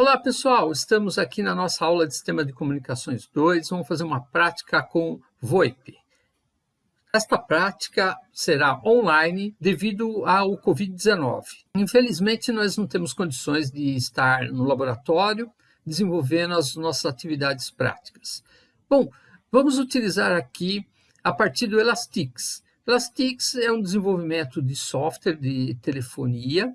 Olá pessoal, estamos aqui na nossa aula de Sistema de Comunicações 2, vamos fazer uma prática com VoIP. Esta prática será online devido ao Covid-19. Infelizmente, nós não temos condições de estar no laboratório desenvolvendo as nossas atividades práticas. Bom, vamos utilizar aqui a partir do Elastix. Elastix é um desenvolvimento de software de telefonia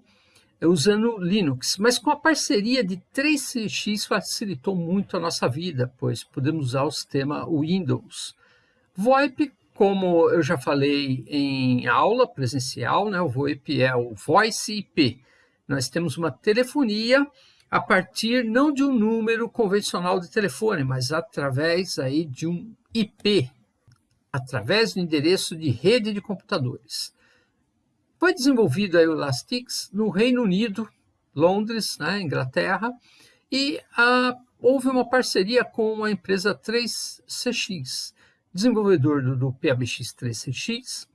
usando Linux, mas com a parceria de 3CX facilitou muito a nossa vida, pois podemos usar o sistema Windows. VoIP, como eu já falei em aula presencial, né, o VoIP é o Voice IP. Nós temos uma telefonia a partir não de um número convencional de telefone, mas através aí de um IP, através do endereço de rede de computadores. Foi desenvolvido o Elastix no Reino Unido, Londres, né, Inglaterra, e a, houve uma parceria com a empresa 3CX, desenvolvedor do, do PABX 3CX.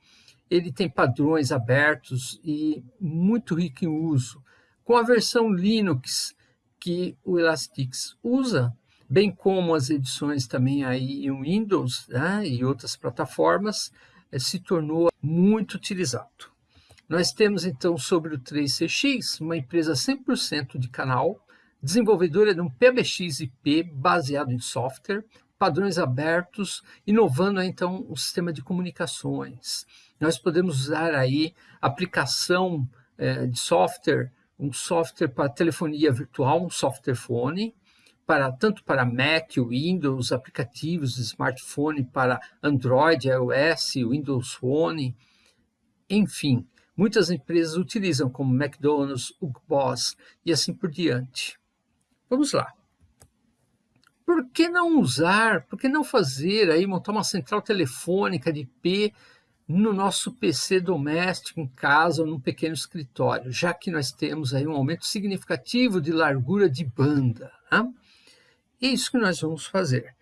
Ele tem padrões abertos e muito rico em uso. Com a versão Linux que o Elastix usa, bem como as edições também aí em Windows né, e outras plataformas, eh, se tornou muito utilizado. Nós temos então sobre o 3CX, uma empresa 100% de canal, desenvolvedora de um PBX IP baseado em software, padrões abertos, inovando então o sistema de comunicações. Nós podemos usar aí aplicação eh, de software, um software para telefonia virtual, um software phone, para, tanto para Mac, Windows, aplicativos smartphone para Android, iOS, Windows Phone, enfim, Muitas empresas utilizam como McDonald's, Hugo Boss e assim por diante. Vamos lá. Por que não usar, por que não fazer aí, montar uma central telefônica de IP no nosso PC doméstico, em casa ou num pequeno escritório, já que nós temos aí um aumento significativo de largura de banda. Né? É isso que nós vamos fazer.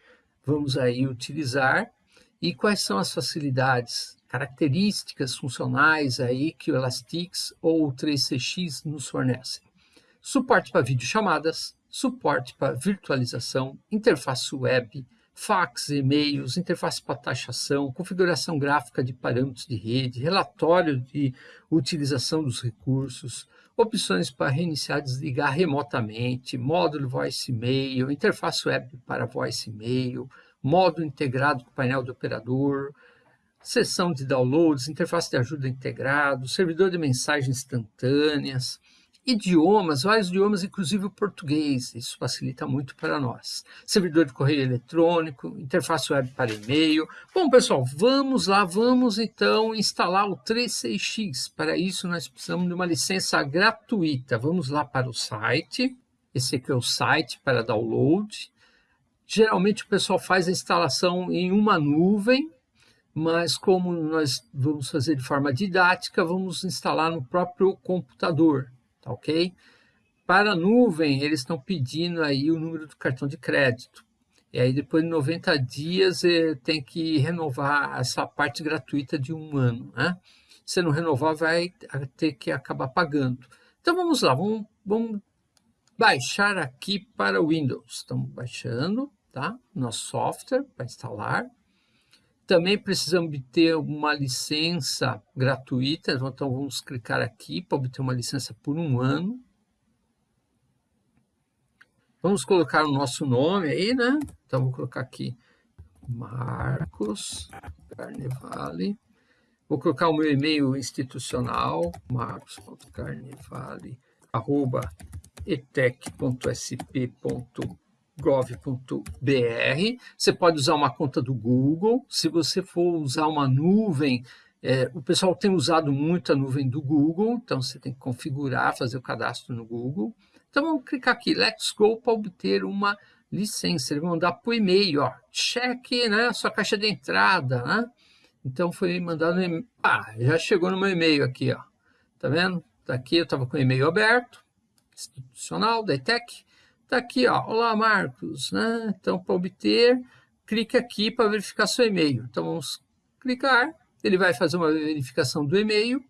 Vamos aí utilizar e quais são as facilidades características funcionais aí que o Elastix ou o 3CX nos fornecem. Suporte para videochamadas, suporte para virtualização, interface web, fax, e-mails, interface para taxação, configuração gráfica de parâmetros de rede, relatório de utilização dos recursos, opções para reiniciar e desligar remotamente, módulo voice e-mail, interface web para voice e-mail, módulo integrado com painel do operador, seção de downloads, interface de ajuda integrado, servidor de mensagens instantâneas, idiomas, vários idiomas, inclusive o português, isso facilita muito para nós. Servidor de correio eletrônico, interface web para e-mail. Bom, pessoal, vamos lá, vamos então instalar o 36X. Para isso, nós precisamos de uma licença gratuita. Vamos lá para o site. Esse aqui é o site para download. Geralmente o pessoal faz a instalação em uma nuvem, mas como nós vamos fazer de forma didática, vamos instalar no próprio computador, tá ok? Para a nuvem, eles estão pedindo aí o número do cartão de crédito. E aí depois de 90 dias eh, tem que renovar essa parte gratuita de um ano, né? Se não renovar, vai ter que acabar pagando. Então vamos lá, vamos, vamos baixar aqui para Windows. Estamos baixando, tá? Nosso software para instalar. Também precisamos obter uma licença gratuita, então vamos clicar aqui para obter uma licença por um ano. Vamos colocar o nosso nome aí, né? Então, vou colocar aqui Marcos Carnevale. Vou colocar o meu e-mail institucional, marcos.carnevale.etec.sp.com gov.br. Você pode usar uma conta do Google. Se você for usar uma nuvem, é, o pessoal tem usado muito a nuvem do Google, então você tem que configurar, fazer o cadastro no Google. Então vamos clicar aqui, Let's Go, para obter uma licença. Ele vai mandar por e-mail, ó, cheque né, sua caixa de entrada. Né? Então foi mandado, ah, já chegou no meu e-mail aqui, ó. Tá vendo? Tá aqui eu estava com o e-mail aberto, institucional, da ETEC. Está aqui, ó. Olá, Marcos. Né? Então, para obter, clique aqui para verificar seu e-mail. Então, vamos clicar. Ele vai fazer uma verificação do e-mail.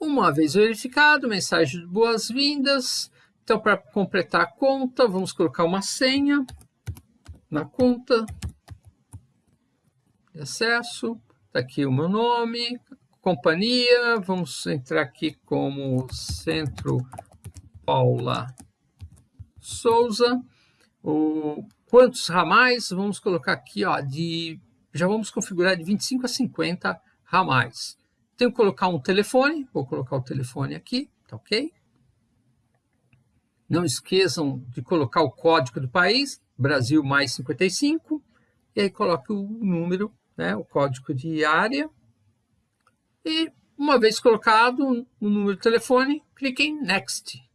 Uma vez verificado, mensagem de boas-vindas. Então, para completar a conta, vamos colocar uma senha na conta de acesso. Está aqui o meu nome, companhia. Vamos entrar aqui como Centro Paula Souza. O, quantos ramais? Vamos colocar aqui, ó, de, já vamos configurar de 25 a 50 ramais. Tenho que colocar um telefone, vou colocar o telefone aqui, tá ok? Não esqueçam de colocar o código do país, Brasil mais 55, e aí coloque o número, né, o código de área. E uma vez colocado o número do telefone, clique em Next.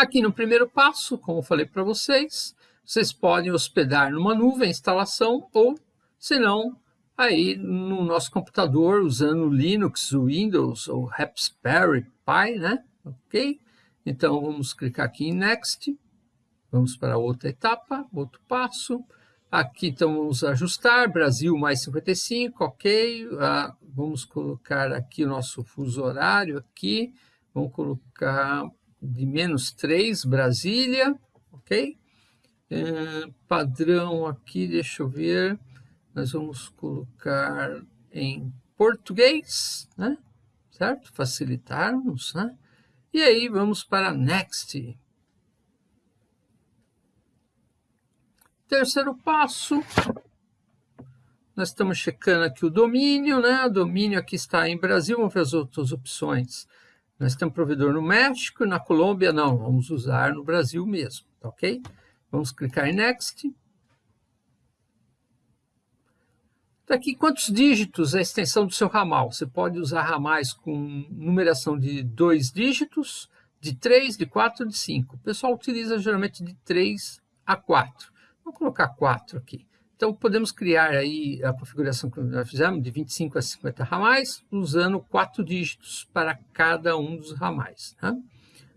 Aqui no primeiro passo, como eu falei para vocês, vocês podem hospedar numa nuvem instalação ou, se não, aí no nosso computador usando Linux, Windows ou Raspberry Pi, né? ok? Então, vamos clicar aqui em Next, vamos para outra etapa, outro passo. Aqui, então, vamos ajustar, Brasil mais 55, ok. Ah, vamos colocar aqui o nosso fuso horário aqui, vamos colocar de menos 3, Brasília, ok? É, padrão aqui, deixa eu ver, nós vamos colocar em português, né? Certo? Facilitarmos, né? E aí vamos para Next. Terceiro passo, nós estamos checando aqui o domínio, né? O domínio aqui está em Brasil, vamos ver as outras opções. Nós temos provedor no México, na Colômbia não, vamos usar no Brasil mesmo, tá ok? Vamos clicar em Next. Daqui, tá quantos dígitos é a extensão do seu ramal? Você pode usar ramais com numeração de dois dígitos, de três, de quatro, de cinco. O pessoal utiliza geralmente de três a quatro. Vou colocar quatro aqui. Então, podemos criar aí a configuração que nós fizemos, de 25 a 50 ramais, usando quatro dígitos para cada um dos ramais. Tá?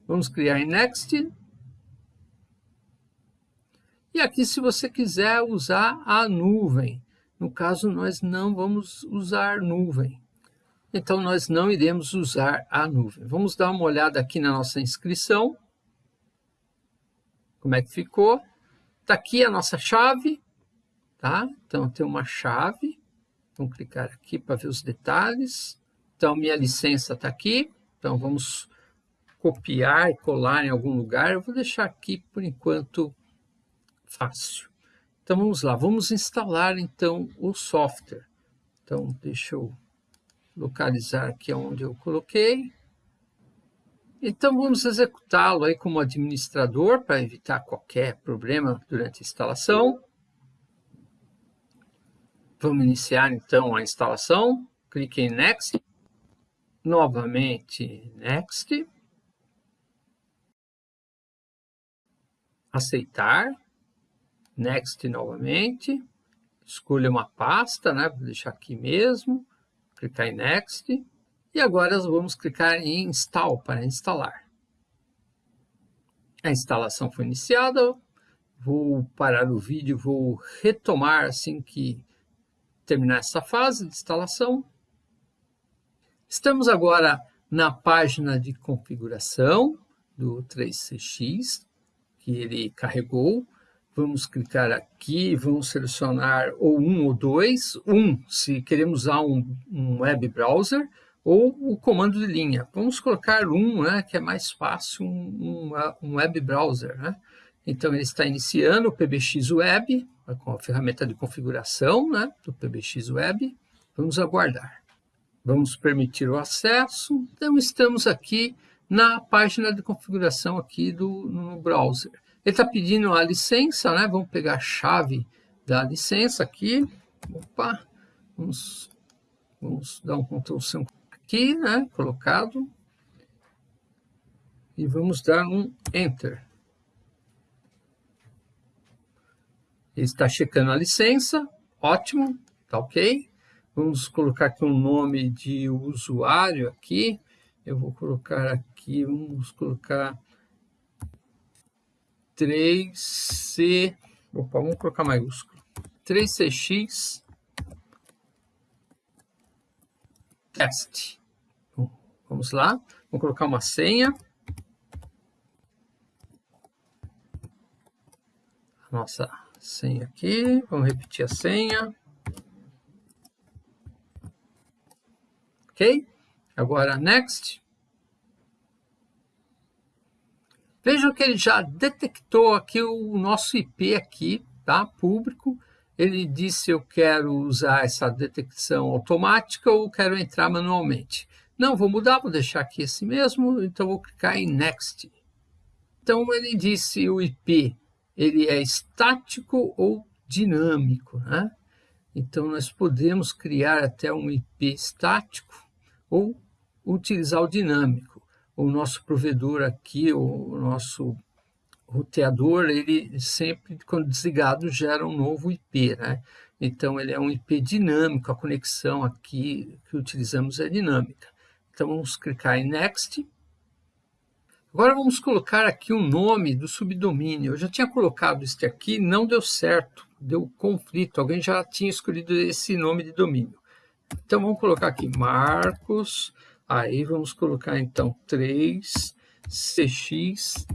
Vamos criar em Next. E aqui, se você quiser usar a nuvem, no caso, nós não vamos usar nuvem. Então, nós não iremos usar a nuvem. Vamos dar uma olhada aqui na nossa inscrição. Como é que ficou? Está aqui a nossa chave. Tá? Então, tem uma chave. Vamos clicar aqui para ver os detalhes. Então, minha licença está aqui. Então, vamos copiar e colar em algum lugar. Eu vou deixar aqui, por enquanto, fácil. Então vamos lá, vamos instalar então o software. Então deixa eu localizar aqui onde eu coloquei. Então vamos executá-lo aí como administrador para evitar qualquer problema durante a instalação. Vamos iniciar então a instalação. Clique em Next. Novamente Next. Aceitar. Next novamente, escolha uma pasta, né? Vou deixar aqui mesmo, clicar em Next, e agora vamos clicar em Install para instalar. A instalação foi iniciada, vou parar o vídeo, vou retomar assim que terminar essa fase de instalação. Estamos agora na página de configuração do 3CX, que ele carregou. Vamos clicar aqui, vamos selecionar ou um ou dois. Um, se queremos usar um, um web browser, ou o comando de linha. Vamos colocar um, né, que é mais fácil, um, um, web browser. Né? Então, ele está iniciando o PBX Web, com a ferramenta de configuração né, do PBX Web. Vamos aguardar. Vamos permitir o acesso. Então, estamos aqui na página de configuração aqui do, no browser. Ele está pedindo a licença, né? Vamos pegar a chave da licença aqui. Opa, vamos, vamos dar um Ctrl C aqui, né? Colocado. E vamos dar um Enter. está checando a licença, ótimo, tá ok. Vamos colocar aqui um nome de usuário aqui. Eu vou colocar aqui, vamos colocar 3C, opa, vamos colocar maiúsculo, 3CX teste. Vamos lá, vou colocar uma senha. Nossa senha aqui, vamos repetir a senha. Ok? Agora, next. Vejam que ele já detectou aqui o nosso IP aqui, tá? Público. Ele disse eu quero usar essa detecção automática ou quero entrar manualmente. Não, vou mudar, vou deixar aqui esse mesmo, então vou clicar em Next. Então ele disse o IP, ele é estático ou dinâmico, né? Então nós podemos criar até um IP estático ou utilizar o dinâmico. O nosso provedor aqui, o nosso roteador, ele sempre, quando desligado, gera um novo IP, né? Então, ele é um IP dinâmico, a conexão aqui que utilizamos é dinâmica. Então, vamos clicar em Next. Agora, vamos colocar aqui o nome do subdomínio. Eu já tinha colocado este aqui, não deu certo, deu conflito. Alguém já tinha escolhido esse nome de domínio. Então, vamos colocar aqui Marcos, aí vamos colocar, então, 3CX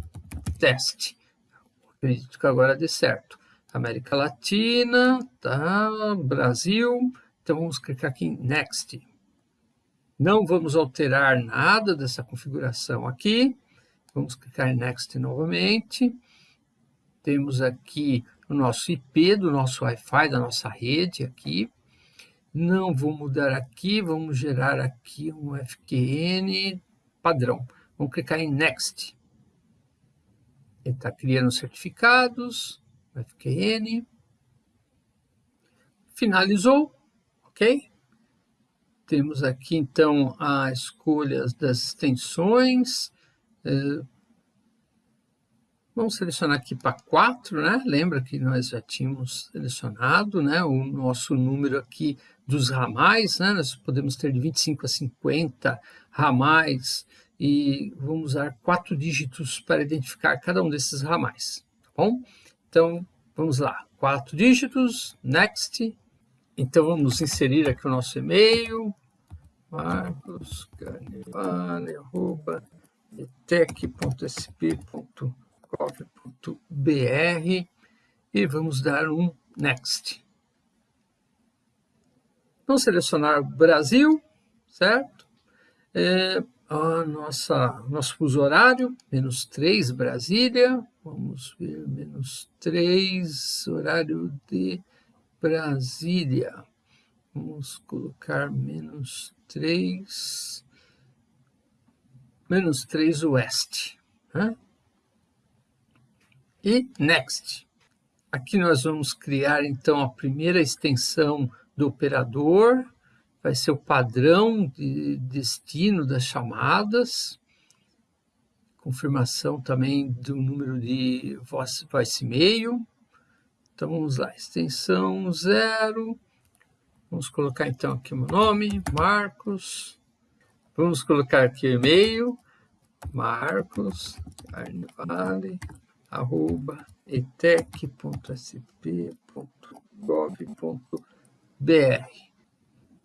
teste. Acredito que agora dê certo. América Latina, tá? Brasil. Então vamos clicar aqui em Next. Não vamos alterar nada dessa configuração aqui. Vamos clicar em Next novamente. Temos aqui o nosso IP do nosso Wi-Fi, da nossa rede aqui. Não vou mudar aqui, vamos gerar aqui um FQN padrão. Vamos clicar em Next. Ele está criando certificados, FQN. Finalizou, ok? Temos aqui, então, as escolhas das extensões. É, vamos selecionar aqui para 4, né? Lembra que nós já tínhamos selecionado né? o nosso número aqui dos ramais, né? Nós podemos ter de 25 a 50 ramais e vamos usar quatro dígitos para identificar cada um desses ramais, tá bom? Então, vamos lá, quatro dígitos, next. Então, vamos inserir aqui o nosso e-mail, marcoscarnevale.etec.sp.gov.br e vamos dar um next. Vamos selecionar Brasil, certo? É, a nossa, nosso fuso horário, menos 3 Brasília, vamos ver, menos 3 horário de Brasília, vamos colocar menos 3, menos 3 oeste, né? e next. Aqui nós vamos criar então a primeira extensão do operador, vai ser o padrão de destino das chamadas, confirmação também do número de voice, voice e-mail. Então vamos lá, extensão zero. Vamos colocar então aqui o meu nome, Marcos. Vamos colocar aqui e-mail, marcos, carnevale, arroba, etec.sp.gov.br.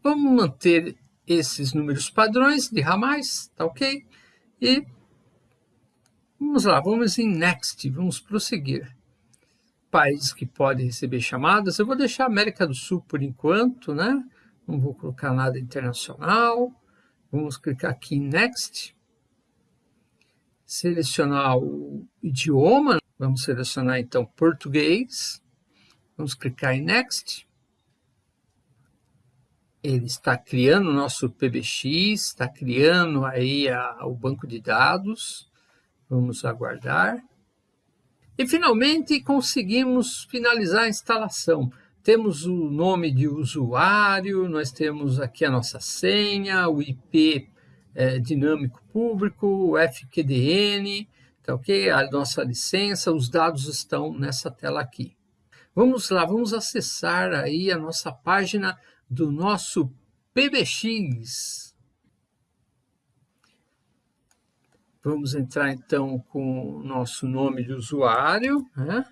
Vamos manter esses números padrões de ramais, tá ok? E vamos lá, vamos em Next, vamos prosseguir. Países que podem receber chamadas, eu vou deixar América do Sul por enquanto, né? Não vou colocar nada internacional. Vamos clicar aqui em Next. Selecionar o idioma, vamos selecionar então português. Vamos clicar em Next ele está criando o nosso PBX, está criando aí a, o banco de dados. Vamos aguardar. E finalmente conseguimos finalizar a instalação. Temos o nome de usuário, nós temos aqui a nossa senha, o IP é, dinâmico público, o FQDN, tá ok? A nossa licença, os dados estão nessa tela aqui. Vamos lá, vamos acessar aí a nossa página do nosso PBX. Vamos entrar então com o nosso nome de usuário, né?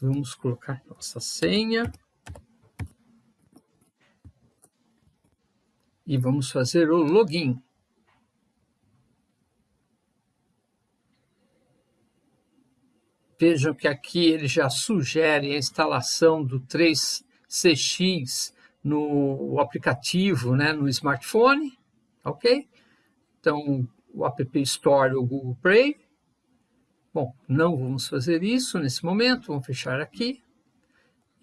Vamos colocar nossa senha. E vamos fazer o login. Vejam que aqui ele já sugere a instalação do 3CX no aplicativo, né, no smartphone, ok? Então, o App Store ou Google Play. Bom, não vamos fazer isso nesse momento, vamos fechar aqui.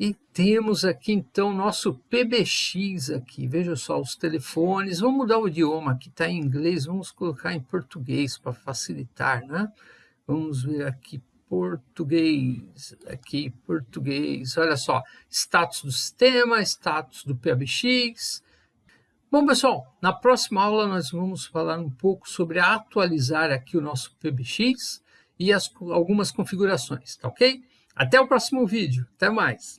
E temos aqui, então, nosso PBX aqui. Veja só, os telefones. Vamos mudar o idioma, aqui está em inglês, vamos colocar em português para facilitar, né? Vamos ver aqui, português, aqui, português. Olha só, status do sistema, status do PBX. Bom, pessoal, na próxima aula nós vamos falar um pouco sobre atualizar aqui o nosso PBX e as, algumas configurações, tá ok? Até o próximo vídeo. Até mais.